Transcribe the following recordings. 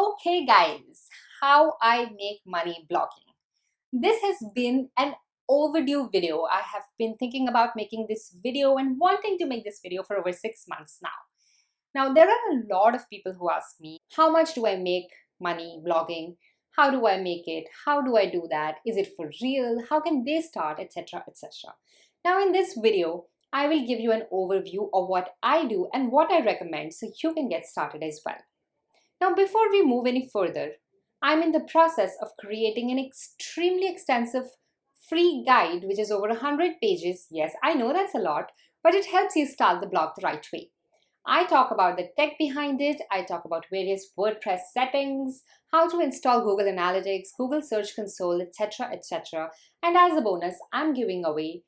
Okay guys, how I make money blogging. This has been an overdue video. I have been thinking about making this video and wanting to make this video for over six months now. Now there are a lot of people who ask me, how much do I make money blogging? How do I make it? How do I do that? Is it for real? How can they start, etc, etc. Now in this video, I will give you an overview of what I do and what I recommend so you can get started as well. Now before we move any further, I'm in the process of creating an extremely extensive free guide which is over 100 pages. Yes, I know that's a lot, but it helps you start the blog the right way. I talk about the tech behind it, I talk about various WordPress settings, how to install Google Analytics, Google Search Console, etc, etc. And as a bonus, I'm giving away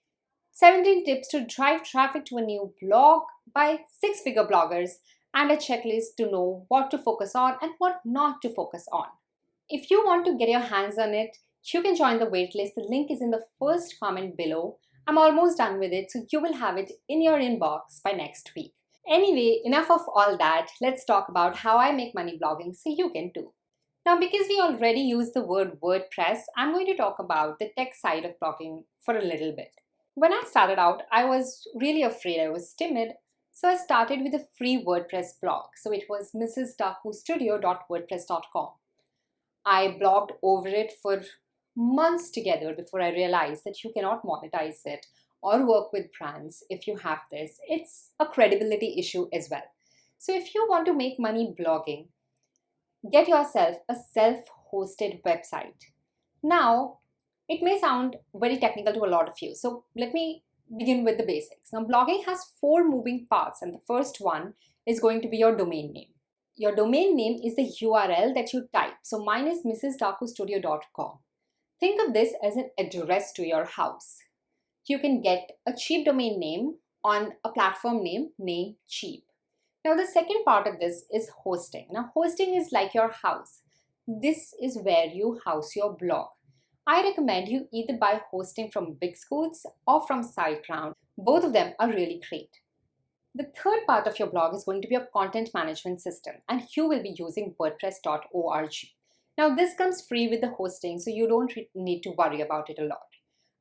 17 tips to drive traffic to a new blog by six-figure bloggers and a checklist to know what to focus on and what not to focus on. If you want to get your hands on it, you can join the waitlist. The link is in the first comment below. I'm almost done with it, so you will have it in your inbox by next week. Anyway, enough of all that. Let's talk about how I make money blogging so you can too. Now, because we already use the word WordPress, I'm going to talk about the tech side of blogging for a little bit. When I started out, I was really afraid. I was timid so I started with a free WordPress blog. So it was mrsdakustudio.wordpress.com. I blogged over it for months together before I realized that you cannot monetize it or work with brands if you have this. It's a credibility issue as well. So if you want to make money blogging, get yourself a self-hosted website. Now, it may sound very technical to a lot of you. So let me begin with the basics. Now blogging has four moving parts and the first one is going to be your domain name. Your domain name is the URL that you type. So mine is mrsdakustudio.com. Think of this as an address to your house. You can get a cheap domain name on a platform name Namecheap. Now the second part of this is hosting. Now hosting is like your house. This is where you house your blog. I recommend you either buy hosting from BigScoots or from SiteGround. Both of them are really great. The third part of your blog is going to be a content management system and you will be using wordpress.org. Now this comes free with the hosting so you don't need to worry about it a lot.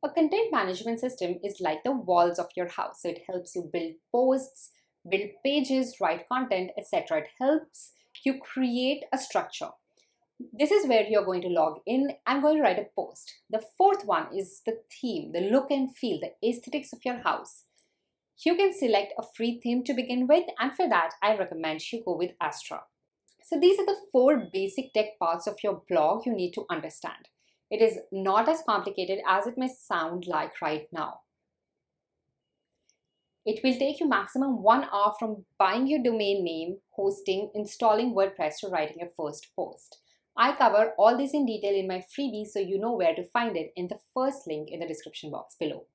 A content management system is like the walls of your house. So it helps you build posts, build pages, write content, etc. It helps you create a structure. This is where you're going to log in. I'm going to write a post. The fourth one is the theme, the look and feel, the aesthetics of your house. You can select a free theme to begin with and for that I recommend you go with Astra. So these are the four basic tech parts of your blog you need to understand. It is not as complicated as it may sound like right now. It will take you maximum one hour from buying your domain name, hosting, installing WordPress to writing your first post. I cover all this in detail in my freebie so you know where to find it in the first link in the description box below.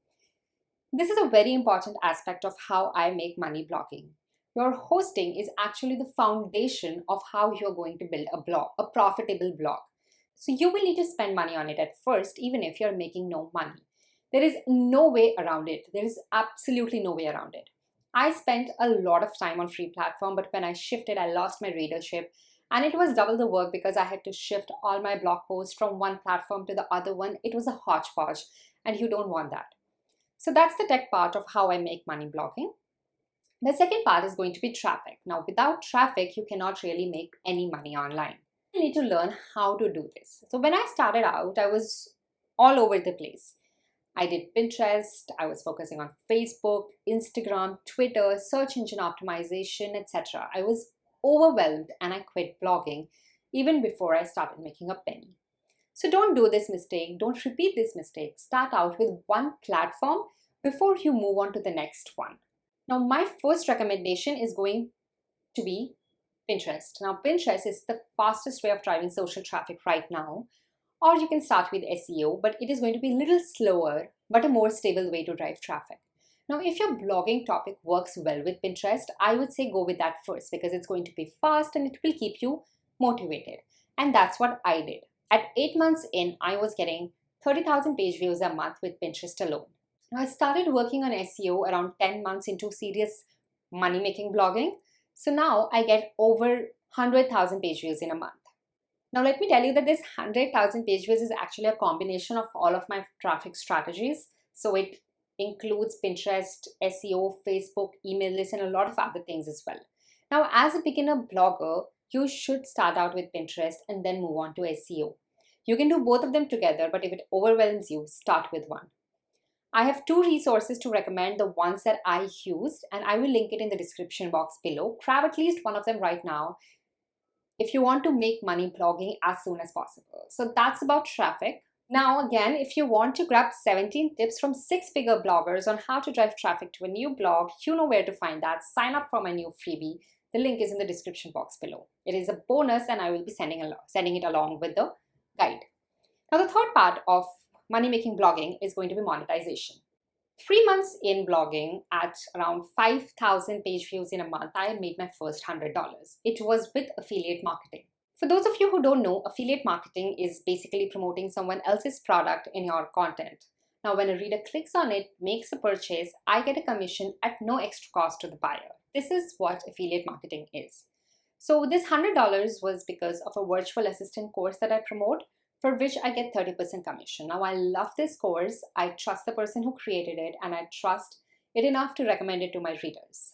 This is a very important aspect of how I make money blogging. Your hosting is actually the foundation of how you're going to build a blog, a profitable blog. So you will need to spend money on it at first, even if you're making no money. There is no way around it. There is absolutely no way around it. I spent a lot of time on free platform, but when I shifted, I lost my readership and it was double the work because I had to shift all my blog posts from one platform to the other one. It was a hodgepodge and you don't want that. So that's the tech part of how I make money blogging. The second part is going to be traffic. Now, without traffic, you cannot really make any money online. You need to learn how to do this. So when I started out, I was all over the place. I did Pinterest, I was focusing on Facebook, Instagram, Twitter, search engine optimization, etc. I was overwhelmed and I quit blogging even before I started making a penny. So don't do this mistake. Don't repeat this mistake. Start out with one platform before you move on to the next one. Now, my first recommendation is going to be Pinterest. Now, Pinterest is the fastest way of driving social traffic right now. Or you can start with SEO, but it is going to be a little slower, but a more stable way to drive traffic. Now, if your blogging topic works well with Pinterest, I would say go with that first because it's going to be fast and it will keep you motivated. And that's what I did. At eight months in, I was getting 30,000 page views a month with Pinterest alone. Now, I started working on SEO around 10 months into serious money making blogging. So now I get over 100,000 page views in a month. Now let me tell you that this 100,000 page views is actually a combination of all of my traffic strategies. So it includes Pinterest, SEO, Facebook, email list, and a lot of other things as well. Now, as a beginner blogger, you should start out with Pinterest and then move on to SEO. You can do both of them together, but if it overwhelms you, start with one. I have two resources to recommend, the ones that I used, and I will link it in the description box below. Grab at least one of them right now if you want to make money blogging as soon as possible. So that's about traffic. Now again, if you want to grab 17 tips from six-figure bloggers on how to drive traffic to a new blog, you know where to find that. Sign up for my new freebie. The link is in the description box below. It is a bonus and I will be sending, sending it along with the guide. Now the third part of money-making blogging is going to be monetization. Three months in blogging at around 5,000 page views in a month, I made my first $100. It was with affiliate marketing. For those of you who don't know, affiliate marketing is basically promoting someone else's product in your content. Now, when a reader clicks on it, makes a purchase, I get a commission at no extra cost to the buyer. This is what affiliate marketing is. So this $100 was because of a virtual assistant course that I promote for which I get 30% commission. Now I love this course. I trust the person who created it and I trust it enough to recommend it to my readers.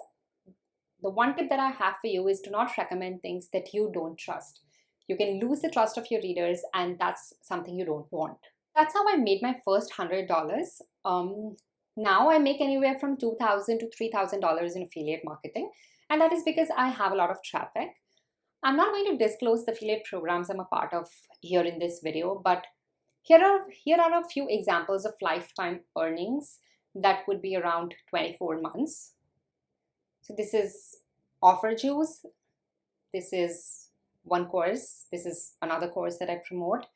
The one tip that I have for you is do not recommend things that you don't trust. You can lose the trust of your readers and that's something you don't want. That's how I made my first $100. Um, now I make anywhere from 2,000 to $3,000 in affiliate marketing. And that is because I have a lot of traffic. I'm not going to disclose the affiliate programs I'm a part of here in this video, but here are, here are a few examples of lifetime earnings that would be around 24 months. So this is offer juice. This is one course. This is another course that I promote.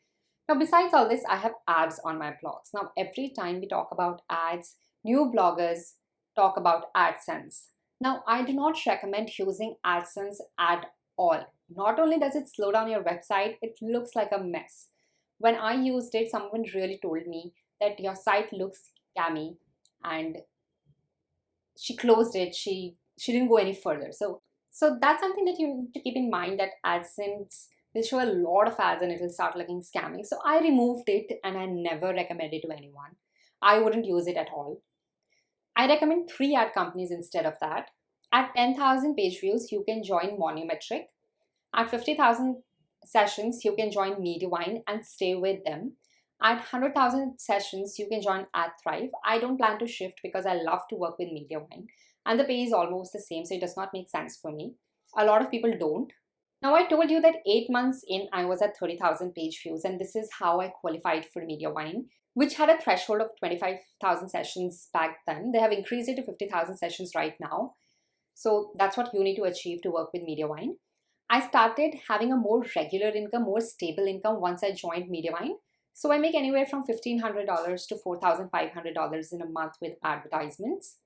Now, besides all this, I have ads on my blogs. Now, every time we talk about ads, new bloggers talk about AdSense. Now, I do not recommend using AdSense at all. Not only does it slow down your website, it looks like a mess. When I used it, someone really told me that your site looks scammy and she closed it. She she didn't go any further. So so that's something that you need to keep in mind that AdSense will show a lot of ads and it will start looking scammy. So I removed it and I never recommend it to anyone. I wouldn't use it at all. I recommend three ad companies instead of that. At 10,000 page views, you can join Monumetric. At 50,000 sessions, you can join Mediavine and stay with them. At 100,000 sessions, you can join AdThrive. I don't plan to shift because I love to work with Mediavine and the pay is almost the same, so it does not make sense for me. A lot of people don't. Now, I told you that eight months in, I was at 30,000 page views, and this is how I qualified for Mediavine, which had a threshold of 25,000 sessions back then. They have increased it to 50,000 sessions right now. So that's what you need to achieve to work with Mediavine. I started having a more regular income, more stable income once I joined Mediavine. So I make anywhere from $1,500 to $4,500 in a month with advertisements.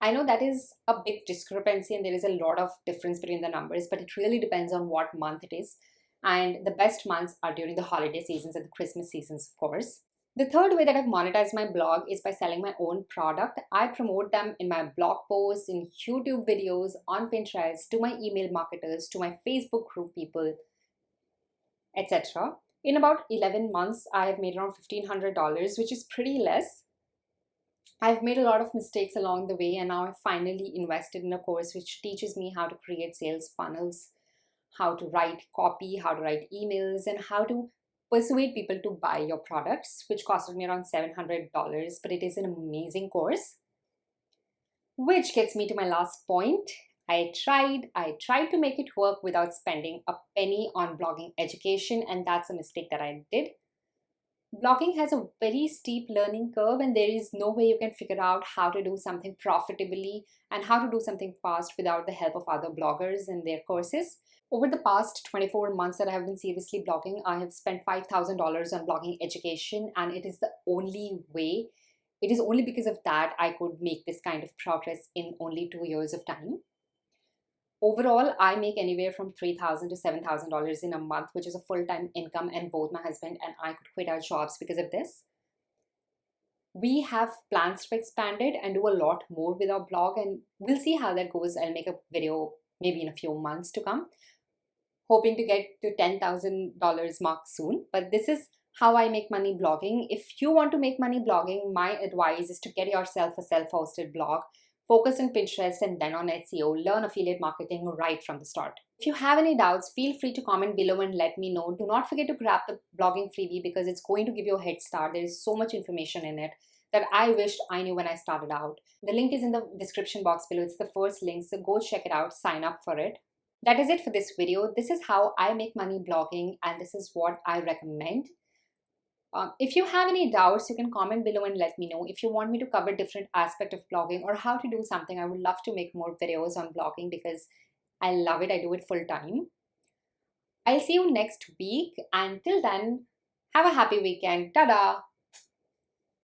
I know that is a big discrepancy and there is a lot of difference between the numbers, but it really depends on what month it is. And the best months are during the holiday seasons and the Christmas seasons, of course. The third way that I've monetized my blog is by selling my own product. I promote them in my blog posts, in YouTube videos, on Pinterest, to my email marketers, to my Facebook group people, etc. In about 11 months, I have made around $1,500, which is pretty less. I've made a lot of mistakes along the way and now I've finally invested in a course which teaches me how to create sales funnels, how to write copy, how to write emails, and how to persuade people to buy your products, which costed me around $700, but it is an amazing course. Which gets me to my last point. I tried, I tried to make it work without spending a penny on blogging education, and that's a mistake that I did. Blogging has a very steep learning curve and there is no way you can figure out how to do something profitably and how to do something fast without the help of other bloggers and their courses. Over the past 24 months that I have been seriously blogging, I have spent $5,000 on blogging education and it is the only way, it is only because of that I could make this kind of progress in only two years of time. Overall, I make anywhere from 3,000 to $7,000 in a month, which is a full-time income and both my husband and I could quit our jobs because of this. We have plans to expand it and do a lot more with our blog and we'll see how that goes. I'll make a video maybe in a few months to come. hoping to get to $10,000 mark soon. But this is how I make money blogging. If you want to make money blogging, my advice is to get yourself a self-hosted blog, focus on Pinterest and then on SEO, learn affiliate marketing right from the start. If you have any doubts, feel free to comment below and let me know. Do not forget to grab the blogging freebie because it's going to give you a head start. There is so much information in it that I wished I knew when I started out. The link is in the description box below. It's the first link, so go check it out, sign up for it. That is it for this video. This is how I make money blogging and this is what I recommend. Um, if you have any doubts, you can comment below and let me know. If you want me to cover different aspect of blogging or how to do something, I would love to make more videos on blogging because I love it. I do it full time. I'll see you next week. Until then, have a happy weekend. Ta-da!